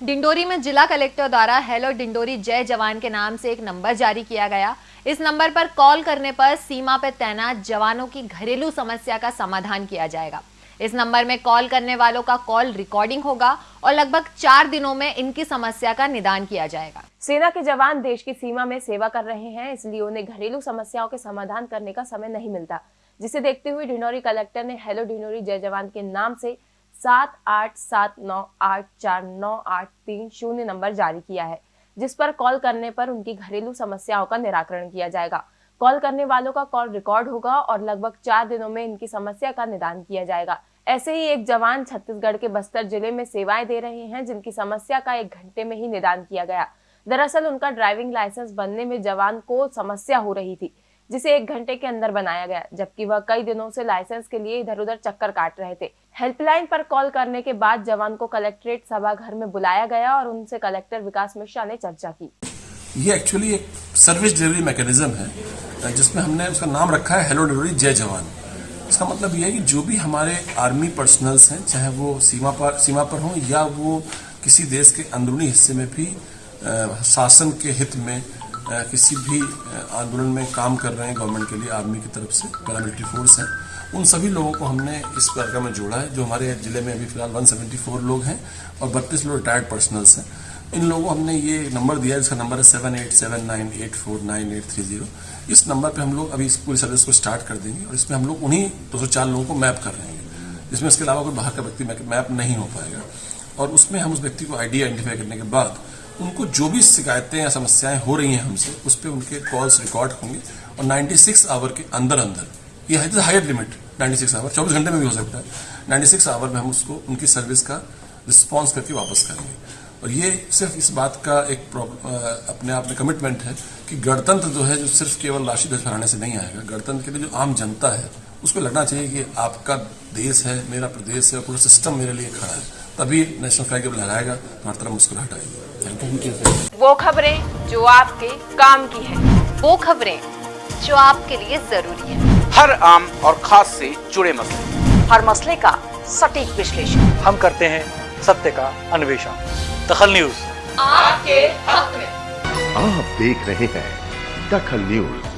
डिंडोरी में जिला कलेक्टर द्वारा हेलो डिंडोरी जय जवान के नाम से एक नंबर जारी किया गया। इस नंबर पर कॉल करने पर सीमा पर तैनात जवानों की घरेलू समस्या का समाधान किया जाएगा। इस नंबर में कॉल करने वालों का कॉल रिकॉर्डिंग होगा और लगभग चार दिनों में इनकी समस्या का निदान किया जाएगा। सेना के जवान देश की सीमा में सेवा कर रहे हैं, इसलिए उन्हें घरेलू समस्याओं के समाधान करने का समय नहीं मिलता। जिसे देखते हुए डिंडोरी कलेक्टर ने हेलो डिंडोरी जय जवान के नाम से सात आठ सात नौ आठ चार नौ आठ तीन शून्य नंबर जारी किया है, जिस पर कॉल करने पर उनकी घरेलू समस्याओं का निराकरण किया जाएगा। कॉल करने वालों का कॉल रिकॉर्ड होगा और लगभग चार दिनों में इनकी समस्या का निदान किया जाएगा। ऐसे ही एक जवान छत्तीसगढ़ के बस्तर ज़िले में सेवाएँ दे रहे हैं, जिनकी समस्या का एक घंटे में ही निदान किया गया। दरअसल उनका ड्राइविंग लाइसेंस बनने में जवान को समस्या हो रही थी। जिसे एक घंटे के अंदर बनाया गया, जबकि वह कई दिनों से लाइसेंस के लिए इधर उधर चक्कर काट रहे थे। हेल्पलाइन पर कॉल करने के बाद जवान को कलेक्ट्रेट सभा घर में बुलाया गया और उनसे कलेक्टर विकास मिश्रा ने चर्चा की। ये एक्चुअली एक सर्विस डिलीवरी मैकेनिज्म है, जिसमें हमने उसका नाम रखा है हेलो डिलीवरी जय जवान इसका मतलब यह है कि जो भी हमारे आर्मी पर्सनल्स हैं, चाहे वो सीमा पर सीमा पर हों या वो किसी देश के अंदरूनी हिस्से में भी शासन के हित में किसी भी आंदोलन में काम कर रहे हैं गवर्नमेंट के लिए, आर्मी की तरफ़ से, पैरामिलिट्री फोर्स हैं। उन सभी लोगों को हमने इस कार्यक्रम में जोड़ा है, जो हमारे ज़िले में अभी फ़िलहाल 174 लोग हैं और बत्तीस लोग रिटायर्ड पर्सनल्स हैं। इन लोगों को हमने ये नंबर दिया है, जिसका नंबर है seven eight seven nine eight four nine eight three zero इस नंबर पे हम लोग अभी इस पूरी सर्विस को स्टार्ट कर देंगे और इसमें हम लोग उन्हीं दो सौ चार लोगों को मैप कर रहे हैं। जिसमें इसके अलावा कोई बाहर का व्यक्ति मैप नहीं हो पाएगा। और उसमें हम उस व्यक्ति को आईडी आइडेंटिफाई करने के बाद उनको जो भी शिकायतें या समस्याएँ हो रही हैं हमसे, उस पर उनके कॉल्स रिकॉर्ड होंगे और 96 आवर के अंदर अंदर ये है हायर लिमिट 96 आवर 24 घंटे में भी हो सकता है। 96 आवर में हम उसको, उनकी सर्विस का रिस्पॉन्स करके वापस करेंगे। और ये सिर्फ़ इस बात का एक अपने आप में कमिटमेंट है कि गणतंत्र जो है, जो सिर्फ़ केवल राशि ध्वज फहराने से नहीं आएगा, गणतंत्र के लिए जो आम जनता है उसको लगना चाहिए कि आपका देश है, मेरा प्रदेश है और पूरा सिस्टम मेरे लिए खड़ा है। तभी नेशनल फ्लैग जब लहराएगा तो हर तरह मुस्कुराहट आएगी। थैंक यू वो खबरें जो आपके काम की है वो खबरें जो आपके लिए ज़रूरी है। हर आम और खास से जुड़े मसले। हर मसले का सटीक विश्लेषण। हम करते हैं सत्य का अन्वेषण। दखल न्यूज़। आपके हक में आप देख रहे हैं दखल न्यूज़।